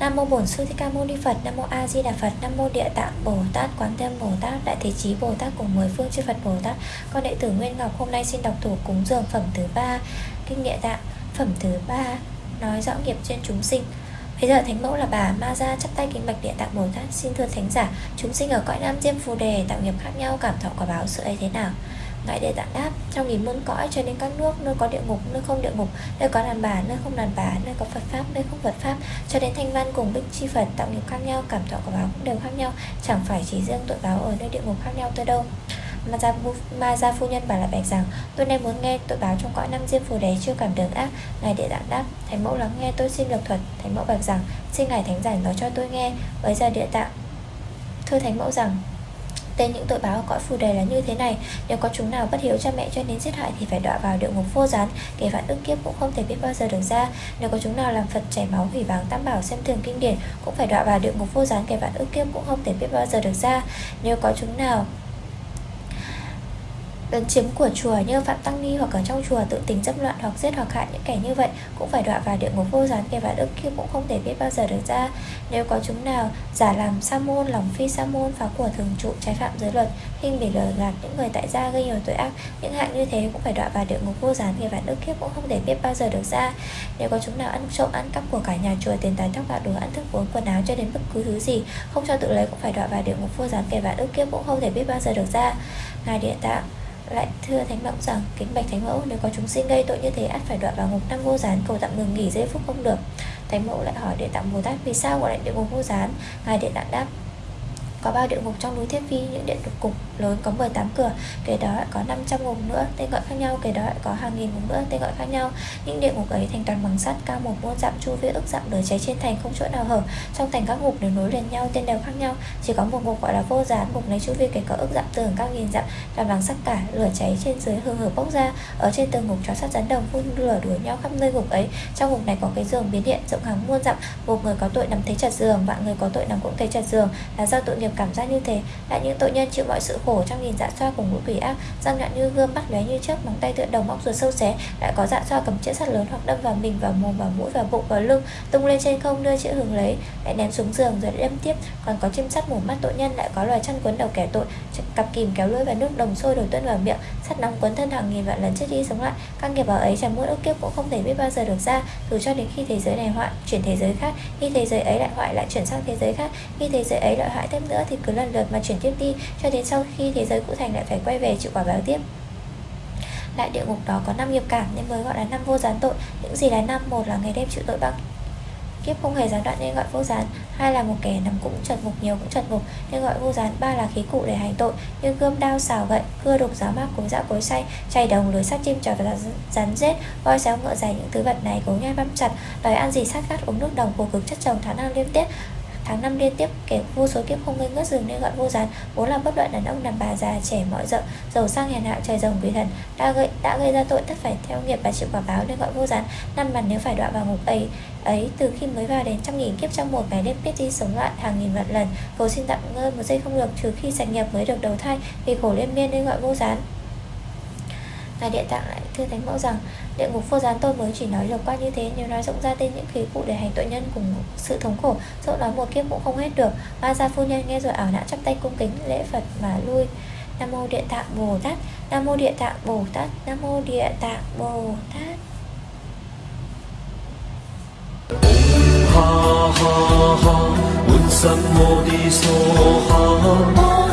Nam mô Bổn Sư Thích Ca Mâu Ni Phật, Nam mô A Di Đà Phật, Nam mô Địa Tạng Bồ Tát, Quán Thế Bồ Tát, Đại Thế Chí Bồ Tát cùng mười phương chư Phật Bồ Tát. Con đệ tử Nguyên Ngọc hôm nay xin đọc thủ cúng dường phẩm thứ ba, kinh địa tạng, phẩm thứ ba nói rõ nghiệp trên chúng sinh. Bây giờ Thánh Mẫu là bà Ma Gia chắp tay kính bạch địa tạng Bồ Tát. Xin thưa Thánh giả, chúng sinh ở cõi Nam Diêm Phù Đề tạo nghiệp khác nhau cảm thọ quả báo sự ấy thế nào? Ngài Đề Tạng đáp Trong nghìn muôn cõi cho đến các nước Nơi có địa ngục, nơi không địa ngục Nơi có đàn bà, nơi không đàn bà Nơi có Phật Pháp, nơi không Phật Pháp Cho đến thanh văn cùng bích chi Phật tạo nghiệp khác nhau Cảm thọ quả báo cũng đều khác nhau Chẳng phải chỉ riêng tội báo ở nơi địa ngục khác nhau thôi đâu. Ma gia, Ma gia phu nhân bảo lại bạch rằng Tôi nay muốn nghe tội báo trong cõi năm diêm phù đế chưa cảm được ác. Ngài địa tạng đáp Thánh mẫu lắng nghe tôi xin lập thuật. Thánh mẫu bạch rằng Xin ngài thánh giải nói cho tôi nghe. Bây giờ địa tạng Thưa thánh mẫu rằng Tên những tội báo ở cõi phù đề là như thế này Nếu có chúng nào bất hiếu cha mẹ cho nên giết hại Thì phải đọa vào địa ngục vô gián Kể vạn ức kiếp cũng không thể biết bao giờ được ra. Nếu có chúng nào làm Phật chảy máu hủy báng tam bảo xem thường kinh điển Cũng phải đọa vào địa ngục vô gián Kể vạn ức kiếp cũng không thể biết bao giờ được ra. Nếu có chúng nào lấn chiếm của chùa như Phạm Tăng Ni hoặc ở trong chùa tự tình dâm loạn hoặc giết hoặc hại những kẻ như vậy cũng phải đọa vào địa ngục vô gián kẻ và đức kia cũng không thể biết bao giờ được ra. Nếu có chúng nào giả làm sa môn, lòng phi sa môn, phá của thường trụ, trái phạm giới luật, khinh để lừa gạt những người tại gia gây nhiều tội ác, những hạng như thế cũng phải đọa vào địa ngục vô gián kẻ và đức kiếp cũng không thể biết bao giờ được ra. Nếu có chúng nào ăn trộm, ăn cắp của cả nhà chùa, tiền tài tóc gạo, đồ ăn thức uống, quần áo cho đến bất cứ thứ gì không cho tự lấy cũng phải đọa vào địa ngục vô gián kẻ và đức kiếp cũng không thể biết bao giờ được ra. Ngài địa tạng lại thưa thánh mẫu rằng kính bạch thánh mẫu, nếu có chúng sinh gây tội như thế, ắt phải đoạn vào ngục năm vô gián, cầu tạm ngừng nghỉ giây phút không được. Thánh mẫu lại hỏi địa tạng bồ tát, vì sao gọi lại địa ngục vô gián? Ngài địa tạng đáp có ba địa ngục trong núi Thiết Phi, những điện ngục lớn có 18 cửa, kể đó lại có 500 ngục nữa, tên gọi khác nhau, kể đó lại có hàng nghìn ngục nữa, tên gọi khác nhau. Những địa ngục ấy thành toàn bằng sắt, cao một, muôn dặm chu vi, ức dặm lửa cháy trên thành, không chỗ nào hở. Trong thành các ngục đều nối liền nhau, tên đều khác nhau, chỉ có một ngục gọi là vô gián, ngục này chu vi kể có ức dặm tường cao nghìn dặm toàn bằng sắt cả, lửa cháy trên dưới hương hở bốc ra. Ở trên tường ngục, chó sắt rắn đồng phun lửa đuổi nhau khắp nơi ngục ấy. Trong ngục này có cái giường biến điện rộng hàng muôn dặm một người có tội nằm thấy chặt giường, vạn người có tội nằm cũng thấy chặt giường. Là do tội nghiệp cảm giác như thế. Lại những tội nhân chịu mọi sự khổ trong nghìn dạ xoa cùng mũi quỷ ác, răng nhọn như gươm bắt lóe như chớp, móng tay tựa đồng móc ruột sâu xé, lại có dạ xoa cầm chĩa sắt lớn hoặc đâm vào mình, vào mồm, vào mũi, vào bụng, vào lưng, tung lên trên không, đưa chĩa hưởng lấy, lại ném xuống giường rồi đâm tiếp. Còn có chim sắt mổ mắt tội nhân lại có loài chăn quấn đầu kẻ tội cặp kìm kéo lưỡi và nước đồng sôi đổ tuân vào miệng sắt nóng quấn thân hàng nghìn vạn lần chết đi sống lại. Các nghiệp vào ấy chẳng muốn ức kiếp cũng không thể biết bao giờ được ra, dù cho đến khi thế giới này hoại, chuyển thế giới khác, khi thế giới ấy lại hoại lại chuyển sang thế giới khác, khi thế giới ấy lại hoại thêm nữa thì cứ lần lượt mà chuyển tiếp đi, cho đến sau khi thế giới cũ thành lại phải quay về chịu quả báo tiếp. Lại địa ngục đó có năm nghiệp cảm nên mới gọi là năm vô gián tội. Những gì là năm, một là ngày đêm chịu tội bằng kiếp không hề gián đoạn nên gọi vô gián hai là một kẻ nằm cũng trật ngục nhiều cũng trật ngục nên gọi vô gián. Ba là khí cụ để hành tội, như gươm đao xào gậy, cưa đục giáo mác, cối dã cối say chay đồng lưới sắt chim trò và rắn rết, voi xéo ngựa dài những thứ vật này cố nhai băm chặt, đòi ăn gì sát gắt uống nước đồng khổ cực chất chồng tháng năm liên tiếp tháng năm liên tiếp, kẻ vô số kiếp không gây ngớt dừng nên gọi vô gián. Vốn là bất luận đàn ông, đàn bà, già, trẻ, mọi rợ, giàu sang, hèn hạ, trời rồng quỷ thần, đã gây đã gây ra tội tất phải theo nghiệp và chịu quả báo nên gọi vô gián. Năm lần nếu phải đọa vào ngục ấy ấy, từ khi mới vào đến trăm nghìn kiếp trong một ngày đêm biết đi sống lại hàng nghìn vạn lần. Cầu xin tạm ngơi một giây không được, trừ khi sạch nghiệp mới được đầu thai, vì khổ liên miên nên gọi vô gián. Ngài Địa Tạng lại thưa Thánh Mẫu rằng Địa ngục vô gián tôi mới chỉ nói lược qua như thế Nếu nói rộng ra tên những khí cụ để hành tội nhân cùng sự thống khổ Dẫu nói một kiếp cũng không hết được. Ma gia phu nhân nghe rồi ảo não chắp tay cung kính lễ Phật mà lui. Nam mô Địa Tạng Bồ Tát Nam mô Địa Tạng Bồ Tát Nam mô Địa Tạng Bồ Tát. Ha ha ha, un sam mô đi so ha.